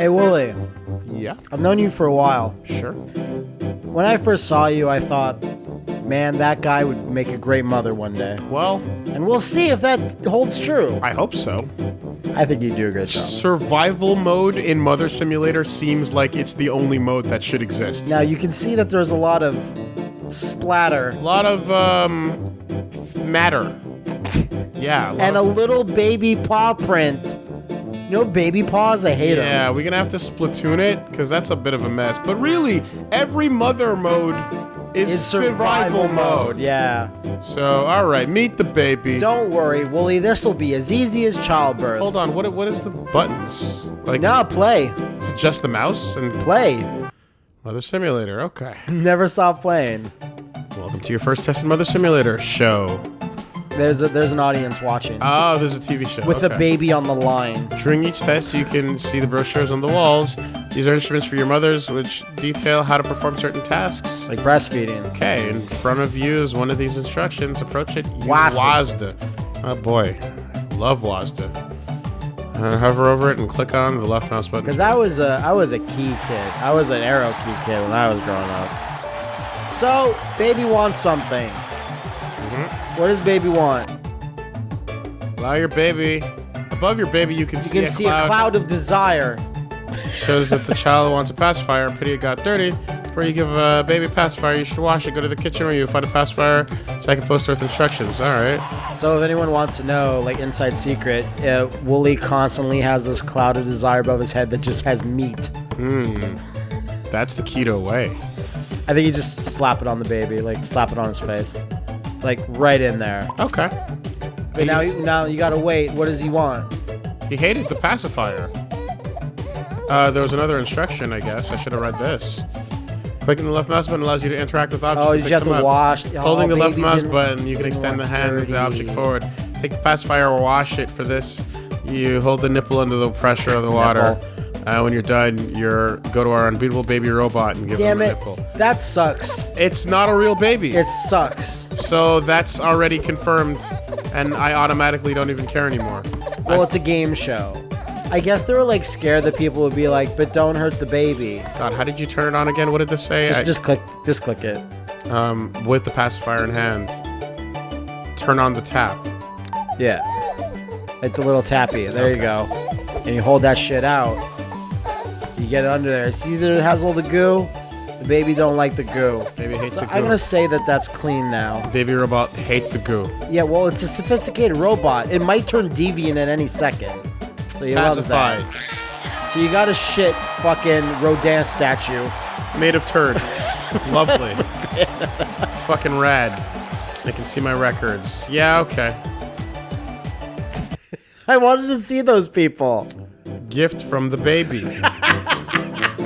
Hey, Wooly, Yeah, I've known you for a while. sure. When I first saw you, I thought, man, that guy would make a great mother one day. Well, And we'll see if that holds true. I hope so. I think you do a good job. Survival mode in Mother Simulator seems like it's the only mode that should exist. Now, you can see that there's a lot of splatter a lot of um matter. Yeah. and a little baby paw print. Know, baby paws? I hate them. yeah, we're gonna have to splatoon it because that's a bit of a mess. But really, every mother mode is, It's survival, mode. Yeah. So, all right, meet the baby. Don't worry, Wooly. This will be as easy as childbirth. Hold on. What what is the buttons? Like, Now play. is it just the mouse and Play. Mother Simulator? Okay. Never stop playing. Welcome to your first test in Mother Simulator show. There's a, there's an audience watching. Oh, there's a TV show. with okay. a baby on the line. During each test, you can see the brochures on the walls. These are instruments for your mothers, which detail how to perform certain tasks. Like breastfeeding. Okay, in front of you is one of these instructions. Approach it. Use WASD. WASD. Oh boy, love WASD. Uh, hover over it and click on the left mouse button. Cause I was a I was a key kid. I was an arrow key kid when I was growing up. So baby wants something. What does baby want? Allow your baby. Above your baby, you can see. You see, can a, see cloud. a cloud of desire. Shows that the child wants a pacifier. Pity it got dirty. Before you give a baby a pacifier, you should wash it. Go to the kitchen where you find a pacifier. Second poster with instructions. All right. So if anyone wants to know, like inside secret, uh, Wooly constantly has this cloud of desire above his head that just has meat. Hmm. That's the keto way. I think you just slap it on the baby, like slap it on his face, like right in there. Okay. But now, now you gotta wait. What does he want? He hated the pacifier. Uh, there was another instruction, I guess. I should have read this. Clicking the left mouse button allows you to interact with objects. Oh, you have to up. wash? Holding oh, the left mouse button, you can extend the hand of the object forward. Take the pacifier wash it. For this, you hold the nipple under the pressure of the water. Uh, when you're done, you're go to our unbeatable baby robot and give Damn him a it! nipple. That sucks. It's not a real baby. It sucks. so that's already confirmed, and I automatically don't even care anymore. Well, it's a game show. I guess they were like scared that people would be like, "But don't hurt the baby." God, how did you turn it on again? What did this say? Just, I- just click, just click it. um, with the pacifier in hand. Turn on the tap. Yeah, hit the little tappy. There you go. And you hold that shit out. You get it under there. See, either it has all the goo. The baby don't like the goo. Baby hates So the goo. I'm gonna say that that's clean now. Baby robot hate the goo. Yeah, well, it's a sophisticated robot. It might turn deviant at any second. So you love Pacified. that. So you got a shit fucking Rodin statue. Made of turd. Lovely. Fucking rad. I can see my records. Yeah, okay. I wanted to see those people. Gift from the baby.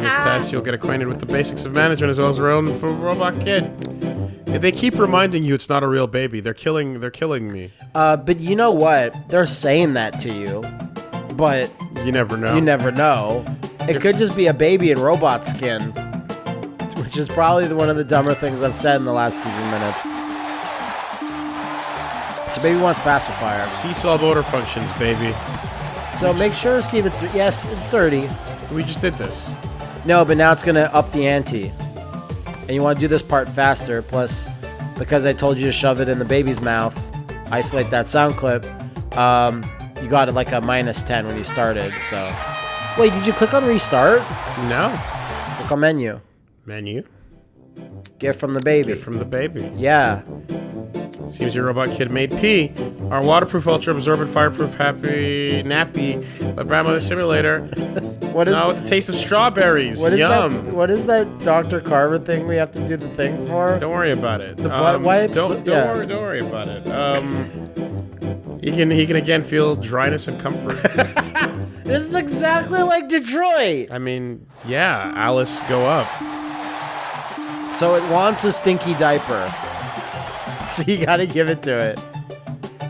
In this test, you'll get acquainted with the basics of management as well as your own f- robot kid. They keep reminding you it's not a real baby. They're killing. They're killing me. Uh, but you know what? They're saying that to you, but You never know. you never know. It could just be a baby in robot skin, which is probably the- one of the dumber things I've said in the last few minutes. So baby wants pacifier. Seesaw motor functions, baby. So make sure to see if it's yes, it's dirty. We just did this. No, but now it's gonna up the ante, and you want to do this part faster. Plus, because I told you to shove it in the baby's mouth, isolate that sound clip. Um, you got it like a minus ten when you started. So, wait, did you click on restart? No. Click on menu. Menu. Get from the baby. Get from the baby. yeah. Seems your robot kid made pee. Our waterproof, ultra absorbent, fireproof, happy nappy by Grandmother Simulator. What is Now with the taste of strawberries. what is Yum. that? What is that Dr. Carver thing we have to do the thing for? Don't worry about it. The butt wipes? Don't, The- don't yeah. worry. Don't worry about it. Um, he can he can again feel dryness and comfort. This is exactly like Detroit. I mean, yeah, Alice, go up. So it wants a stinky diaper. So you gotta give it to it.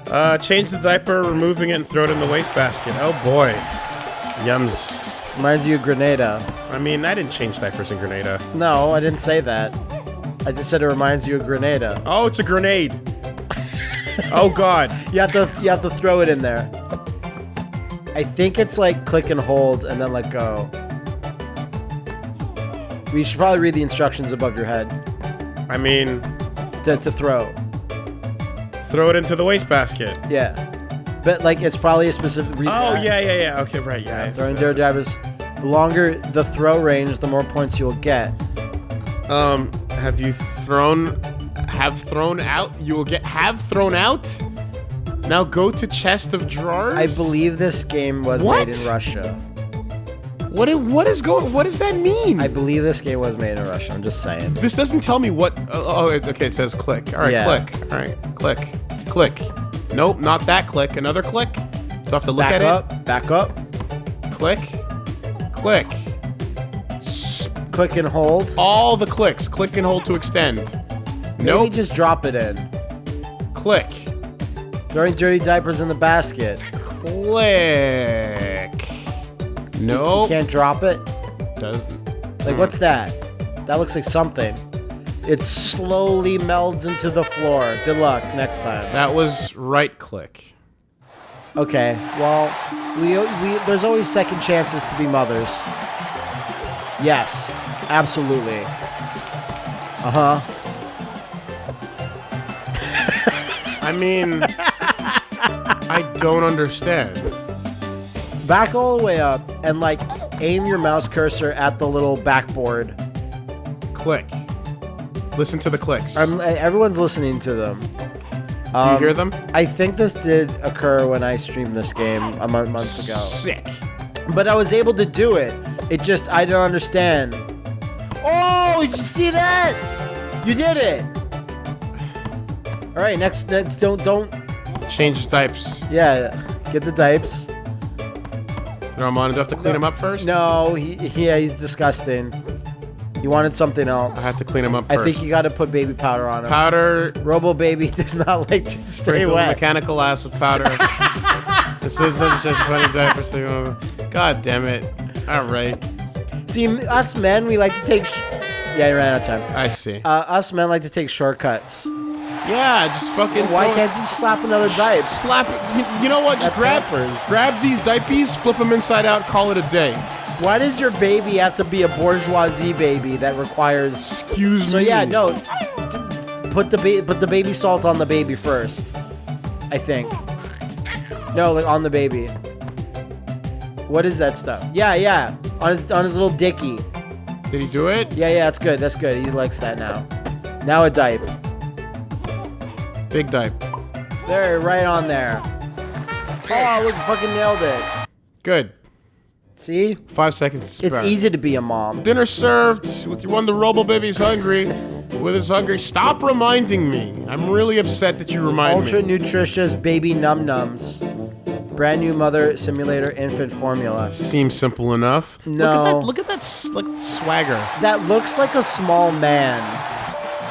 Uh, change the diaper, removing it and throw it in the wastebasket. Oh boy, yums. Reminds you of Grenada. I mean, I didn't change diapers in Grenada. No, I didn't say that. I just said it reminds you of Grenada. Oh, it's a grenade. oh God. You have to you have to throw it in there. I think it's like click and hold and then let go. We should probably read the instructions above your head I mean, to, to throw. Throw it into the wastebasket. Yeah. But like it's probably a specific read Oh, yeah, yeah, yeah. Okay, right, yeah. it's, Throwing dirty. The longer the throw range, the more points you'll get. Um, have you thrown, have thrown out? You will get have thrown out. Now go to chest of drawers. I believe this game was What? made in Russia. What? i- What is going? What does that mean? I believe this game was made in Russia. I'm just saying. this doesn't tell me what. Oh, oh, okay. It says click. All right, Yeah. click. All right, click, click. Nope, not that click. Another click. So I have to look Back at up. Back up. it. Click, click. S- Click and hold. all the clicks. Click and hold to extend. Maybe Nope. just drop it in. Click. Throwing dirty diapers in the basket. Click. You Nope. can't drop it. Doesn't. Like, hmm. what's that? That looks like something. It slowly melds into the floor. Good luck next time. That was right click. Okay. Well, we we there's always second chances to be mothers. Yes, absolutely. Uh huh. I mean, I don't understand. Back all the way up and like aim your mouse cursor at the little backboard. Click. Listen to the clicks. Um, everyone's listening to them. Do you hear them? I think this did occur when I streamed this game a month months ago. Sick. But I was able to do it. It just I don't understand. Oh, did you see that? You did it. All right, next, next don't don't Change the types. yeah, get the dipes. Throw them on. Do I have to clean him up first? No, he yeah, he's disgusting. You wanted something else. I have to clean him up I think you got to put baby powder on him. powder. Robo baby does not like to stay wet. mechanical ass with powder. this is just funny diaper. God damn it. All right. See, us men, we like to take. Sh- yeah, you ran out of time. I see. Uh, us men like to take shortcuts. yeah, just fucking. Why can't you slap another dipe? slap it? You, you know what? Just grab, grab these diapers, flip them inside out, call it a day. Why does your baby have to be a bourgeoisie baby that requires? Excuse So me. So yeah, no. Put the ba- put the baby salt on the baby first. I think. No, like on the baby. What is that stuff? Yeah, yeah. On his on his little dicky. Did he do it? Yeah, yeah. That's good. That's good. He likes that now. Now a dipe. Big dipe. There, right on there. Oh, look, fucking nailed it. Good. See, Five seconds. to it's easy to be a mom. Dinner served with your one. The Robo Baby's hungry. With his hungry. Stop reminding me. I'm really upset that you remind Ultra me. Ultra nutritious baby num nums. Brand new mother simulator infant formula. Seems simple enough. No. Look at that. Look at that s- like swagger. That looks like a small man.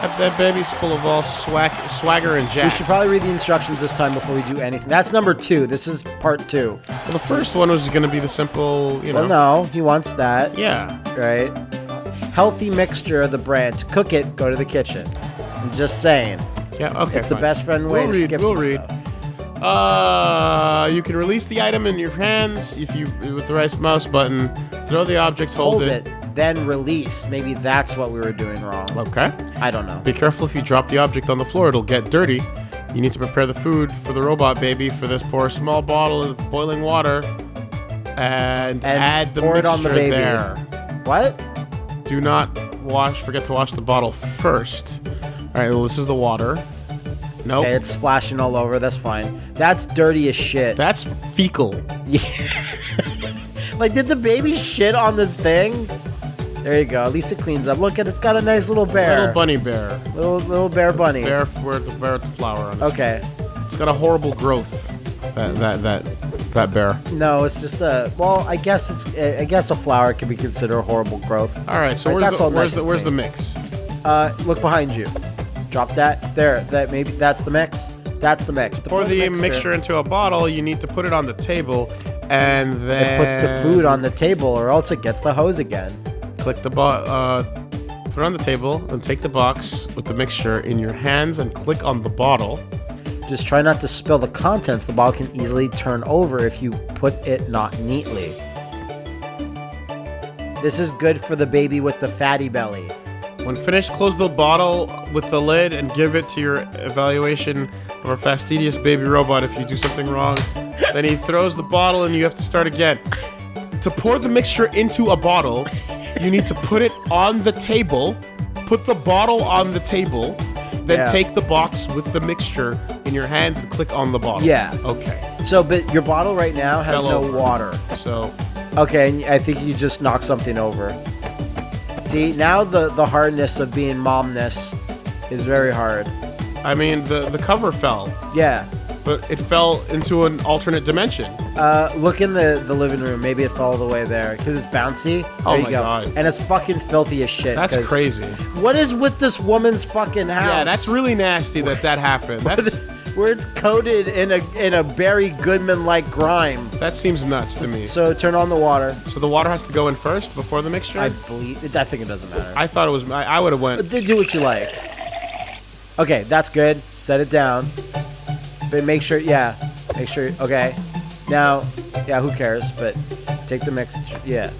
That, that baby's full of all swag, swagger and jack. We should probably read the instructions this time before we do anything. That's number two. This is part two. Well, the first one was going to be the simple, you know. Well, no, he wants that, Yeah. right? Healthy mixture of the brand. To cook it, go to the kitchen. I'm just saying. Yeah. Okay. It's the best friend way We'll to read, skip we'll some read. stuff. Uh, you can release the item in your hands if you with the right mouse button. Throw the object, hold, Hold it, then release. Maybe that's what we were doing wrong. Okay. I don't know. Be careful if you drop the object on the floor; it'll get dirty. You need to prepare the food for the robot baby. For this, pour a small bottle of boiling water and, add the pour it on the baby. there. What? Do not wash. Forget to wash the bottle first. All right. Well, this is the water. Nope. Okay, it's splashing all over. That's fine. That's dirty as shit. That's fecal. Yeah. Like, did the baby shit on this thing? There you go. At least it cleans up. Look at it's got a nice little bear. Little bunny bear. Little little bear bunny. Bear with the bear with the flower on it. Okay. It's got a horrible growth. That that that that bear. No, it's just a. Well, I guess it's. I guess a flower can be considered a horrible growth. All right. So Right, where's the where's nice the where's the mix? Uh, look behind you. Drop that there. That maybe that's the mix. That's the mix. To Pour put the mixture into a bottle. You need to put it on the table, and then It puts the food on the table, or else it gets the hose again. Click the bo- uh, put it on the table, and take the box with the mixture in your hands, and click on the bottle. Just try not to spill the contents. The bottle can easily turn over if you put it not neatly. This is good for the baby with the fatty belly. When finished, close the bottle with the lid and give it to your evaluation of our fastidious baby robot if you do something wrong. then he throws the bottle and you have to start again. To pour the mixture into a bottle, you need to put it on the table, put the bottle on the table, then Yeah. take the box with the mixture in your hands and click on the bottle. Yeah. Okay. So, but your bottle right now has Fell no over. water. So, Okay, and I think you just knocked something over. See, now the the hardness of being momness is very hard. I mean, the, the cover fell, Yeah. but it fell into an alternate dimension. Uh, look in the, the living room. Maybe it fell all the way there because it's bouncy. Oh you my go. God. And it's fucking filthy as shit. That's 'cause crazy. What is with this woman's fucking house? Yeah, that's really nasty that that happened. That's where it's coated in a in a Barry Goodman like grime. that seems nuts to me. So turn on the water. So the water has to go in first before the mixture. I I, believe. I think it doesn't matter. I thought it was. I, I would have went. But do what you like. Okay, that's good. Set it down. But make sure, yeah, make sure. Okay, now, yeah, who cares? But take the mix. Yeah.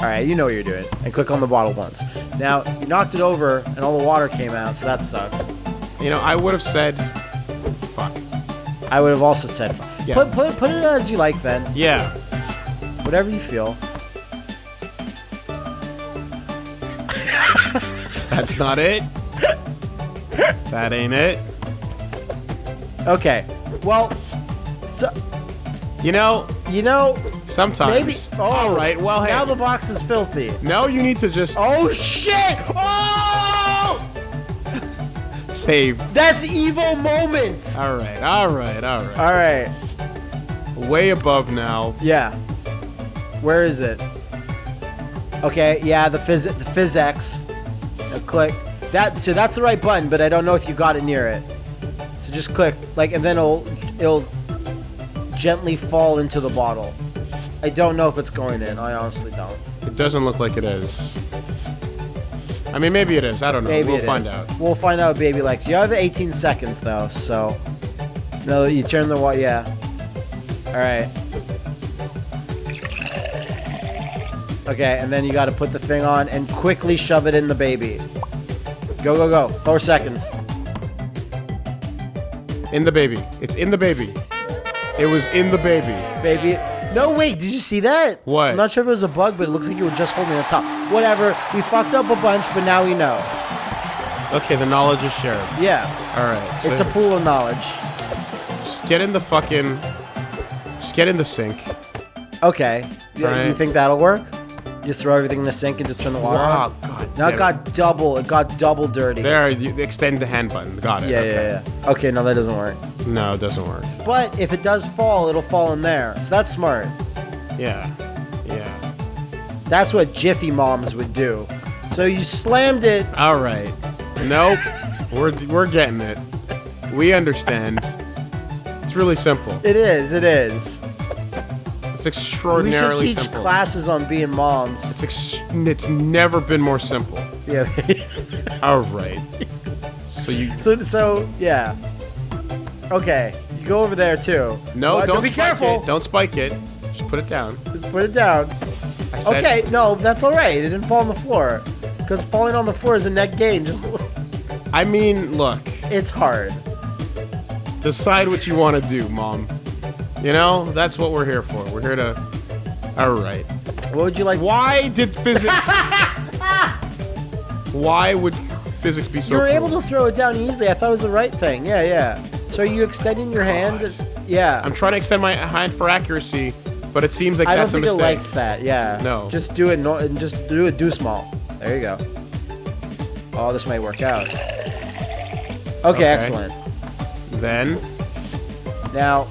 All right, you know what you're doing. And click on the bottle once. Now you knocked it over, and all the water came out, so that sucks. You know, I would have said, "Fuck." I would have also said, fuck. Yeah. put put put it as you like then. Yeah. Whatever you feel. That's not it. that ain't it. Okay. Well, so You know, you know, sometimes. maybe. Oh, All right. Well, hey. now the box is filthy. no, you need to just Oh shit! Oh! save. That's evil moment. All right. All right. All right. All right. Way above now. Yeah. Where is it? Okay. Yeah, the phys the physics. Now click. That so that's the right button, but I don't know if you got it near it. So just click like, and then it'll it'll gently fall into the bottle. I don't know if it's going in. I honestly don't. It doesn't look like it is. I mean, maybe it is. I don't know. Maybe we'll find is. out. We'll find out, baby. Like you have 18 seconds though, so no, you turn the wa Yeah. All right. Okay, and then you got to put the thing on and quickly shove it in the baby. Go, go, go. Four seconds. In the baby. It's in the baby. It was in the baby. Baby. No, wait, did you see that? What? I'm not sure if it was a bug, but it looks like you were just holding the top. Whatever. We fucked up a bunch, but now we know. Okay, the knowledge is shared. Yeah. All right. So It's a pool of knowledge. just get in the fucking. Just get in the sink. Okay. Yeah, You think that'll work? Just throw everything in the sink and just turn the water Wow, on? Now it got double. It got double dirty. There, you extend the hand button. Got it. Yeah, okay. yeah, yeah. Okay, no, that doesn't work. No, it doesn't work. But if it does fall, it'll fall in there. So that's smart. Yeah. Yeah. That's what Jiffy Moms would do. So you slammed it. All right. Nope. we're we're getting it. We understand. It's really simple. It is. It is. It's We should teach simple. classes on being moms. It's, ex- it's never been more simple. Yeah. All right. So you so so yeah. Okay. You go over there too. no, But don't be spike careful. It. Don't spike it. Just put it down. Just put it down. Said, Okay, no, that's all right. It didn't fall on the floor. Because falling on the floor is a net gain. Just I mean, look. it's hard. Decide what you want to do, mom. You know, that's what we're here for. We're here to. All right. What would you like? Why did physics? Why would physics be so? You were able to throw it down easily. I thought it was the right thing. Yeah, yeah. So are you extending your hand? Oh, yeah. I'm trying to extend my hand for accuracy, but it seems like I don't that's a think it mistake. likes that. Yeah. No. Just do it. No, and just do it. Do small. There you go. Oh, this might work out. Okay, excellent. Then Now,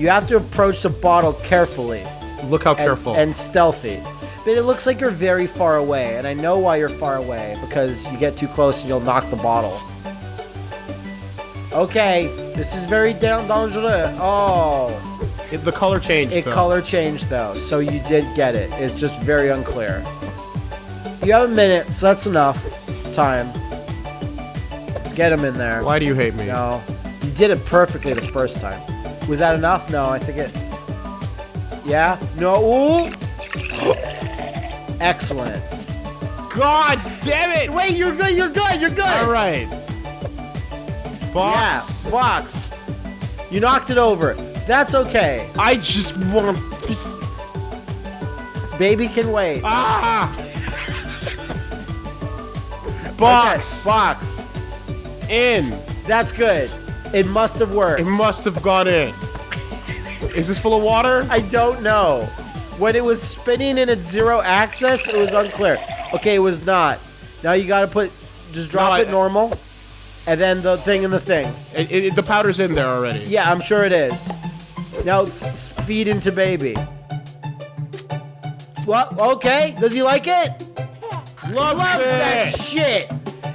you have to approach the bottle carefully look how and, careful. and stealthy. But it looks like you're very far away, and I know why you're far away because you get too close and you'll knock the bottle. Okay, this is very dangerous. Oh, It- the color changed. it though. color changed though, so you did get it. It's just very unclear. You have a minute, so that's enough time. Let's get him in there. Why do you hate me? No, you did it perfectly the first time. Was that enough? No, I think it. Yeah. No. Ooh. Excellent. God damn it! Wait, you're good. You're good. You're good. All right. Box. Yeah, Box. You knocked it over. That's okay. I just want. Baby can wait. Ah! Okay, Box. box. In. That's good. It must have worked. It must have gone in. Is this full of water? I don't know. When it was spinning in its zero axis, it was unclear. Okay, it was not. Now you gotta put, just drop No, I- it normal, and then the thing in the thing. It, it, the powder's in there already. Yeah, I'm sure it is. Now feed into baby. Well, okay. Does he like it? Loves Loves that shit.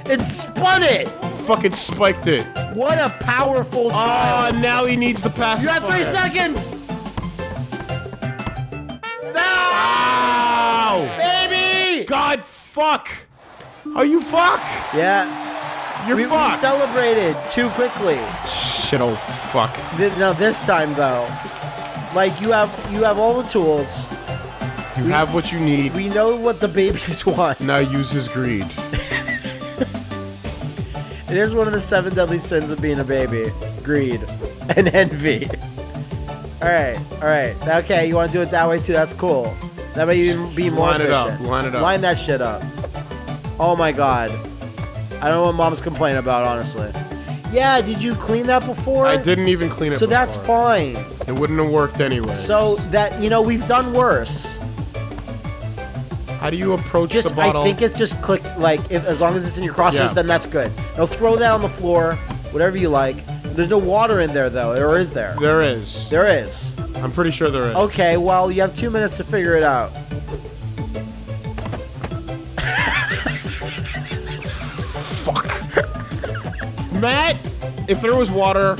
It spun it. Fucking spiked it. What a powerful Oh, now he needs the pass. you have three seconds. Ow! Baby. God, fuck. Are you fuck? Yeah. You're We, we celebrated too quickly. Shit, oh fuck. Th- Now this time though, like you have you have all the tools. You have what you need. We know what the babies want. Now use his greed. It is one of the seven deadly sins of being a baby: greed and envy. All right, all right. Okay, you want to do it that way too? That's cool. That way you be more Line it up, line it up. Line that shit up. Oh my god. I don't know what mom's complaining about, honestly. Yeah, did you clean that before? I didn't even clean it So that's fine. It wouldn't have worked anyway. So that you know we've done worse. How do you approach Just the bottle? I think it's just click like if as long as it's in your crosshairs, Yeah. then that's good. Now throw that on the floor, whatever you like. There's no water in there though, or is there? there is. There is. I'm pretty sure there is. Okay, well you have two minutes to figure it out. Fuck. Matt, if there was water,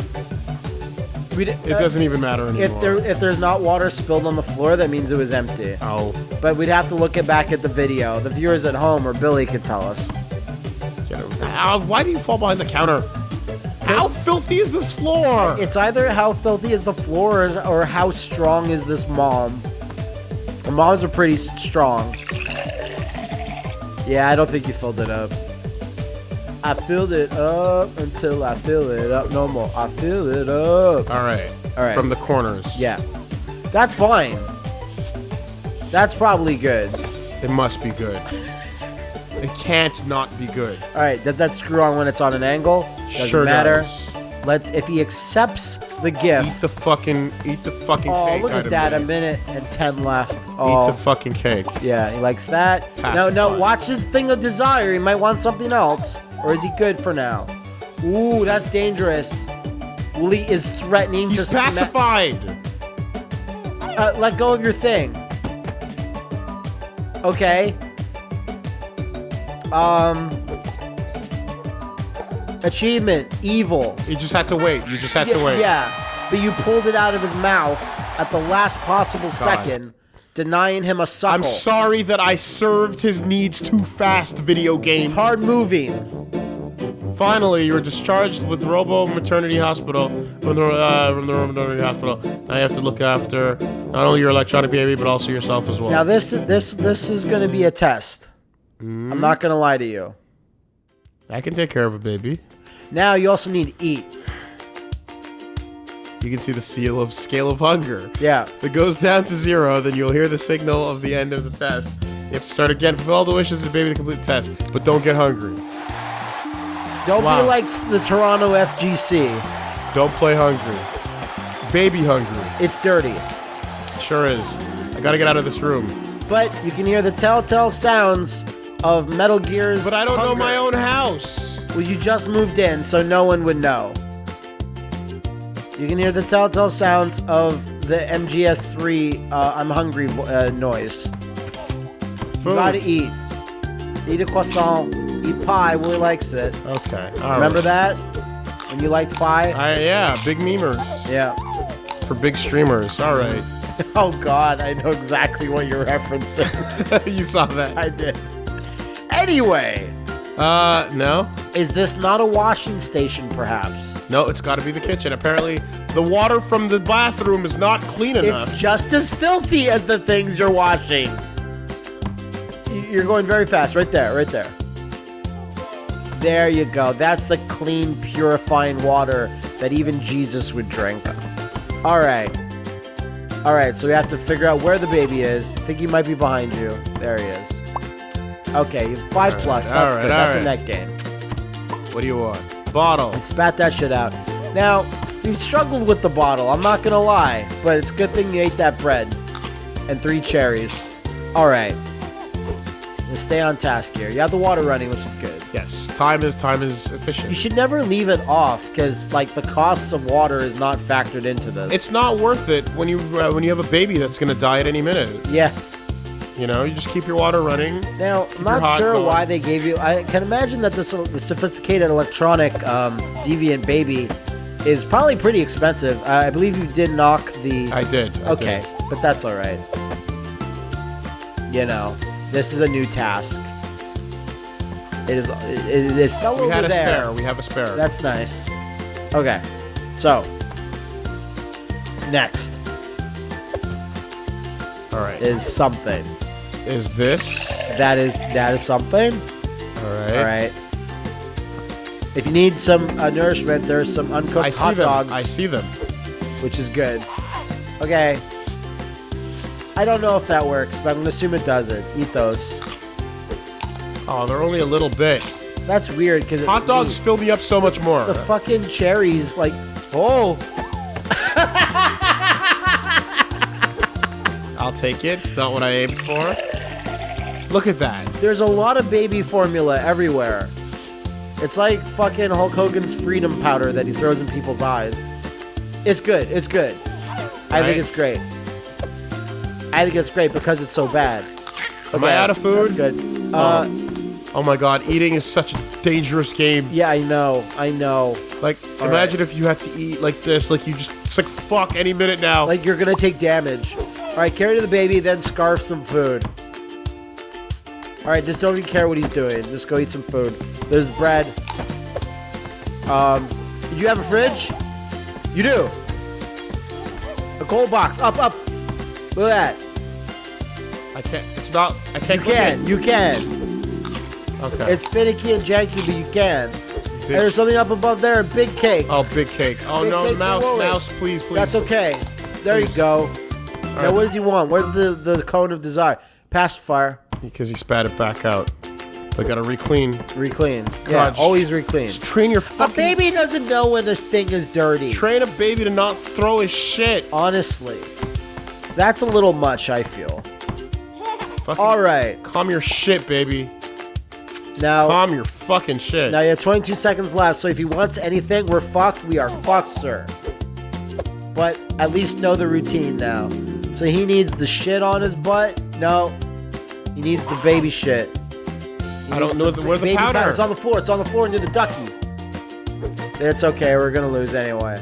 We'd- it doesn't even matter anymore. If there if there's not water spilled on the floor, that means it was empty. Oh, But we'd have to look it back at the video. The viewers at home or Billy could tell us. Ow, why do you fall behind the counter? How filthy is this floor? It's either how filthy is the floor or, or how strong is this mom. The moms are pretty strong. Yeah, I don't think you filled it up. I filled it up until I fill it up no more. I fill it up. All right. All right. From the corners. Yeah. That's fine. That's probably good. It must be good. It can't not be good. All right, does that screw on when it's on an angle? Doesn't sure matter. does. Let's if he accepts the gift. Eat the fucking eat the fucking Oh, cake. look at that. A minute and 10 left. Eat Oh. the fucking cake. Yeah, he likes that. Pass No, no, watch his thing of desire. He might want something else. Or is he good for now? Ooh, that's dangerous. Lee is threatening He's to sma- pacified. uh, let go of your thing. Okay. Um. Achievement, evil. You just had to wait. You just had to wait. yeah, but you pulled it out of his mouth at the last possible second, denying him a suckle. I'm sorry that I served his needs too fast, video game. Hard moving. Finally, you were discharged with Robo Maternity Hospital from the uh, from the Robo Maternity Hospital. Now you have to look after not only your electronic baby but also yourself as well. Now this this this is going to be a test. Hmm? I'm not going to lie to you. I can take care of a baby. Now you also need to eat. You can see the seal of scale of hunger. Yeah. If it goes down to zero, then you'll hear the signal of the end of the test. You have to start again. Fulfill all the wishes of the baby to complete the test, but don't get hungry. Don't Wow. be like the Toronto FGC. Don't play hungry. Baby hungry. It's dirty. Sure is. I gotta get out of this room. But you can hear the telltale sounds of Metal Gear's But I don't know my own house. Well, you just moved in, so no one would know. You can hear the telltale sounds of the MGS3 uh, I'm hungry uh, noise. You gotta eat. Eat a croissant. Pie. Willie likes it. Okay. all Remember right. that? When you liked pie? I, yeah, big memers yeah. for big streamers. All right. Oh God, I know exactly what you're referencing. you saw that. I did. Anyway, Uh, no. is this not a washing station, perhaps? No, it's got to be the kitchen. Apparently, the water from the bathroom is not clean enough. It's just as filthy as the things you're washing. you're going very fast. Right there, right there. There you go. That's the clean, purifying water that even Jesus would drink. All right. All right, so we have to figure out where the baby is. I think he might be behind you. There he is. Okay, five All plus. right, That's all good. right, That's all a net gain. What do you want? Bottle. And spat that shit out. Now, we've struggled with the bottle. I'm not gonna lie, but it's a good thing you ate that bread and three cherries. All right. Let's stay on task here. You have the water running, which is good. Yes. Time is time is efficient. You should never leave it off because, like, the costs of water is not factored into this. It's not worth it when you uh, when you have a baby that's gonna die at any minute. yeah. You know, you just keep your water running. Now, I'm not sure going. why they gave you. I can imagine that this the sophisticated electronic um, Deviant Baby is probably pretty expensive. Uh, I believe you did knock the. I did. I okay, did. but that's all right. You know, this is a new task. It is. It, it, fell We over had a there. spare. We have a spare. That's nice. Okay, so next All right. is something. Is this? That is that is something. All right. All right. If you need some uh, nourishment, there's some uncooked I see hot them. dogs, I see them. which is good. Okay. I don't know if that works, but I'm gonna assume it doesn't. Eat those. Oh, they're only a little bit. That's weird because Hot dogs fill me up so much more. The fucking cherries, like, oh, I'll take it. It's not what I aimed for. Look at that. there's a lot of baby formula everywhere. It's like fucking Hulk Hogan's freedom powder that he throws in people's eyes. It's good. It's good. I think it's great. I think it's great because it's so bad. Am I out of food? That's good. Uh, Oh my god, eating is such a dangerous game. yeah, I know. I know. Like, All imagine if you had to eat like this. Like, you just, it's like, fuck, any minute now. Like you're gonna take damage. All right, carry to the baby, then scarf some food. All right, just don't even care what he's doing. Just go eat some food. There's bread. Um, did you have a fridge? You do. A cold box. Up, up. Look at that. I can't, it's not, I can't You can. it. You can. Okay. It's finicky and janky, but you can. Big- And there's something up above there. A big cake. oh, big cake. Oh, Big no, cake mouse, mouse, please, please. That's okay. There Please. you go. Now, right. what does he want? Where's the, the cone of desire? Pacifier. Because he spat it back out. I gotta re-clean. Reclean. Yeah, God, always reclean. Just train your fucking. A baby doesn't know when this thing is dirty. Train a baby to not throw his shit. Honestly. That's a little much, I feel. Fucking All right. Calm your shit, baby. Now, Calm your fucking shit. now you have 22 seconds left, so if he wants anything, we're fucked. We are fucked, sir. But at least know the routine now. So he needs the shit on his butt? No. He needs the baby shit. He I don't needs know the- where's the baby powder? It's on the floor. It's on the floor near the ducky. It's okay. We're gonna lose anyway.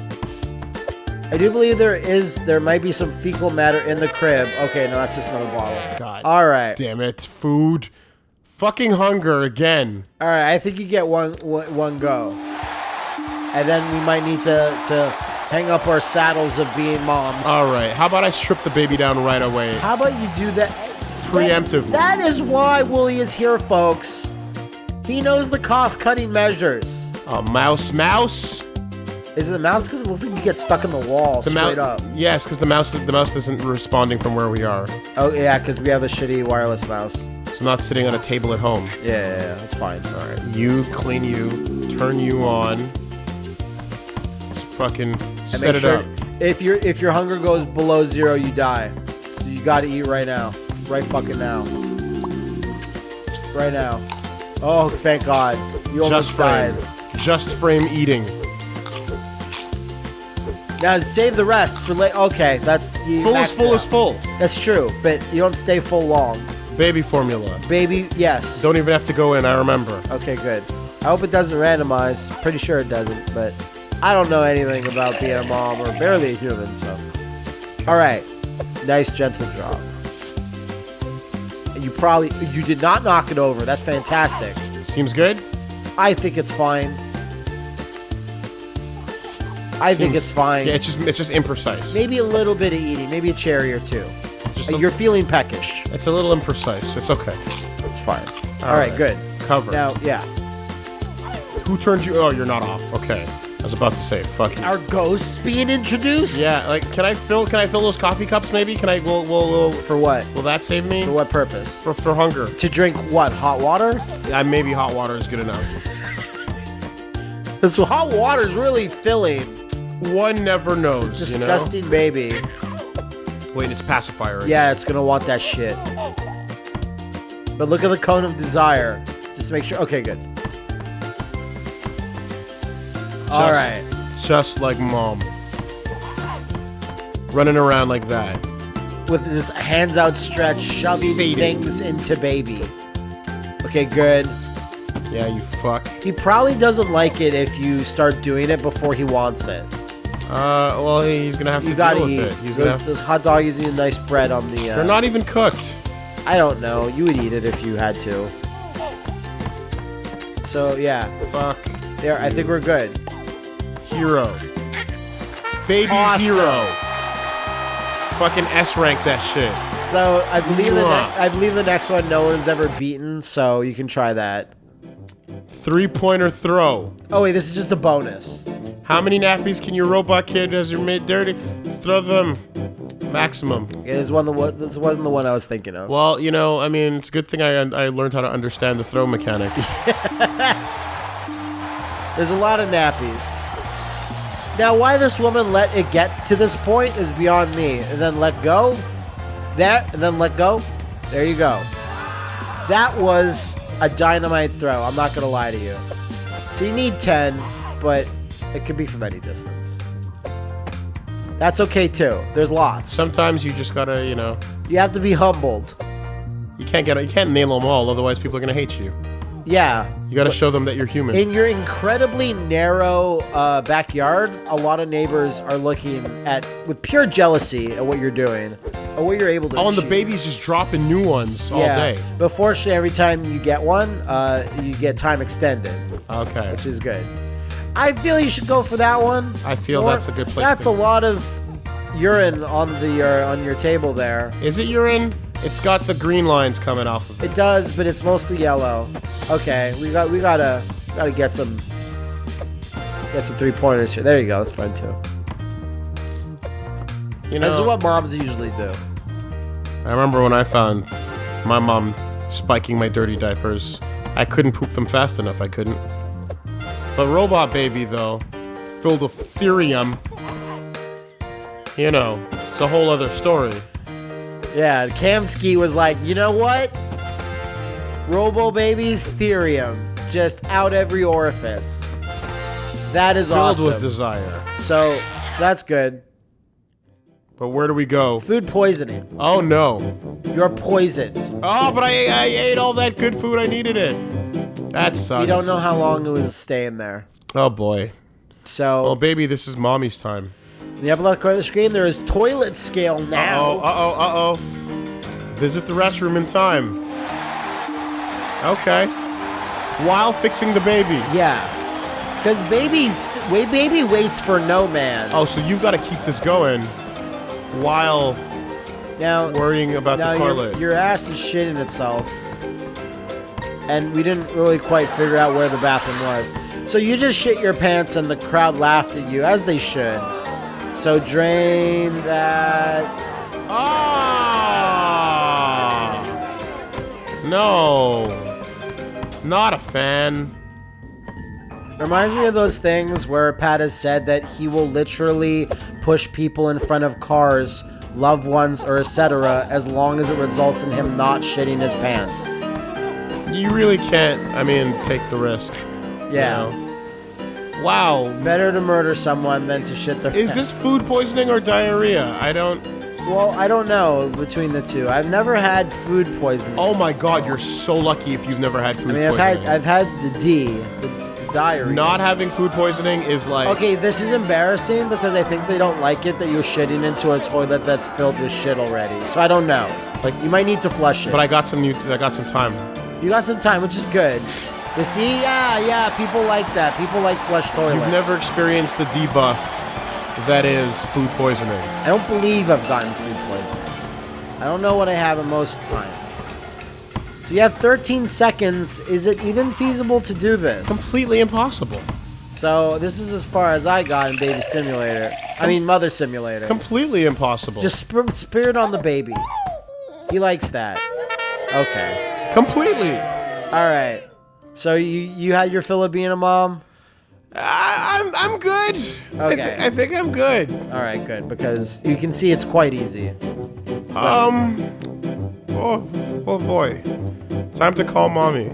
I do believe there is, there might be some fecal matter in the crib. Okay, no, that's just another bottle. God All right. damn it. Food. Fucking hunger again. All right, I think you get one one go, and then we might need to to hang up our saddles of being moms. All right. How about I strip the baby down right away? How about you do that Preemptively. That is why Wooly is here, folks. He knows the cost-cutting measures. A mouse, mouse. Is it the mouse? Because it looks like you get stuck in the wall The straight up. Yes, because the mouse, the mouse isn't responding from where we are. Oh yeah, because we have a shitty wireless mouse. So I'm not sitting on a table at home. Yeah, yeah, yeah that's fine. All right. You clean you, turn you on. Just fucking And set it sure up. if your if your hunger goes below zero, you die. So you got to eat right now, right fucking now, right now. Oh, thank God, you almost Just died. Just frame eating. Now save the rest for late. Okay, that's you Full is full is full. That's true, but you don't stay full long. Baby formula. Baby, yes. Don't even have to go in. I remember. Okay, good. I hope it doesn't randomize. Pretty sure it doesn't, but I don't know anything about being a mom or barely a human, so. All right. Nice gentle drop. You probably you did not knock it over. That's fantastic. Seems good. I think it's fine. I think it's fine. Yeah, it's just it's just imprecise. Maybe a little bit of eating, maybe a cherry or two. Just Uh, a- You're feeling peckish. It's a little imprecise. It's okay. It's fine. All right, right. good. Cover. Now, yeah. Who turned you? Oh, you're not off. Okay. I was about to say, fuck you. Our ghost being introduced? Yeah, like, can I fill? Can I fill those coffee cups? Maybe? Can I? Will will will, For what? will that save me? For what purpose? For, for hunger. To drink what? Hot water? Yeah, maybe hot water is good enough. This hot water is really filling. One never knows. Disgusting baby. Wait, it's pacifier. right? Yeah, it's gonna want that shit. But look at the cone of desire. Just to make sure. Okay, good. All right. Just like mom. Running around like that. With his hands outstretched, shoving Feeding. things into baby. Okay, good. Yeah, you fuck. He probably doesn't like it if you start doing it before he wants it. Uh, well, he's gonna have to You gotta deal eat. with it. He's those, gonna. Have, those hot doggies need a nice bread on the. Uh, they're not even cooked. I don't know. You would eat it if you had to. So yeah, Fuck. there. I think we're good. Hero. Baby Awesome. hero. Fucking S rank that shit. So I believe the Mwah. ne- I believe the next one no one's ever beaten. So you can try that. Three pointer throw. Oh wait, this is just a bonus. How many nappies can your robot kid as you're made dirty? Throw them. Maximum. Yeah, this one the one. This wasn't the one I was thinking of. Well, you know, I mean, it's a good thing I I learned how to understand the throw mechanic. There's a lot of nappies. Now, why this woman let it get to this point is beyond me. And then let go. That, and then let go. There you go. That was a dynamite throw. I'm not going to lie to you. So you need 10, but it could be from any distance. That's okay too. There's lots. Sometimes you just gotta, you know, you have to be humbled. you can't get, you can't nail them all, otherwise people are gonna hate you. Yeah. You gotta show them that you're human. In your incredibly narrow uh, backyard, a lot of neighbors are looking at with pure jealousy at what you're doing, at what you're able to. oh, and the achieve. baby's just dropping new ones all day. But fortunately, every time you get one, uh, you get time extended, Okay. which is good. I feel you should go for that one. I feel that's a good place That's a lot of urine on the uh, on your table there. Is it urine? It's got the green lines coming off of it. It does, but it's mostly yellow. Okay, we got we gotta gotta get some get some three pointers here. There you go. That's fun too. You know, This is what moms usually do. I remember when I found my mom spiking my dirty diapers. I couldn't poop them fast enough. I couldn't. But Robot Baby, though, filled with thirium. You know, it's a whole other story. Yeah, Kamsky was like, you know what? Robo Baby's Thirium. Just out every orifice. That is Filled awesome. with desire. so, so that's good. But where do we go? Food poisoning. Oh no. You're poisoned. Oh, but I, I ate all that good food. I needed it. That sucks. You don't know how long it was staying there. Oh boy. So, Well, baby, this is mommy's time. in the upper left corner of the screen, there is toilet scale now. Uh oh, uh oh, uh oh. Visit the restroom in time. Okay. While fixing the baby. Yeah. Because baby's wait, baby waits for no man. Oh, so you've got to keep this going while now worrying about now the your, toilet. your ass is shitting itself, and we didn't really quite figure out where the bathroom was. So you just shit your pants, and the crowd laughed at you, as they should. So drain that. Ah! No. Not a fan. Reminds me of those things where Pat has said that he will literally push people in front of cars, loved ones, or etc. as long as it results in him not shitting his pants. You really can't, I mean, take the risk. you Yeah. know? Wow. Better to murder someone than to shit their Is pants. this food poisoning or diarrhea? I don't. Well, I don't know between the two. I've never had food poisoning. Oh my god, you're so lucky if you've never had food I mean, I've poisoning. had I've had the D, the, the diarrhea. Not having food poisoning is like. Okay, this is embarrassing because I think they don't like it that you're shitting into a toilet that's filled with shit already. So I don't know. Like you might need to flush it. But I got some new. I got some time. You got some time, which is good. You see, yeah, yeah, people like that. People like flush toilets. You've never experienced the debuff that is food poisoning. I don't believe I've gotten food poisoning. I don't know what I have at most times. So you have 13 seconds. Is it even feasible to do this? Completely impossible. So this is as far as I got in Baby Simulator. I mean, Mother Simulator. Completely impossible. Just sp- spirit on the baby. He likes that. Okay. Completely. All right. So you you had your fill of being a mom. I, I'm I'm good. I, Okay. I think I'm good. All right, good because you can see it's quite easy. Um. Oh, oh boy. Time to call mommy.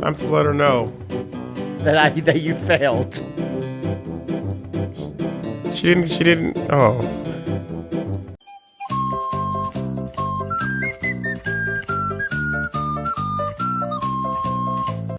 Time to let her know. That I that you failed. She didn't. She didn't. Oh.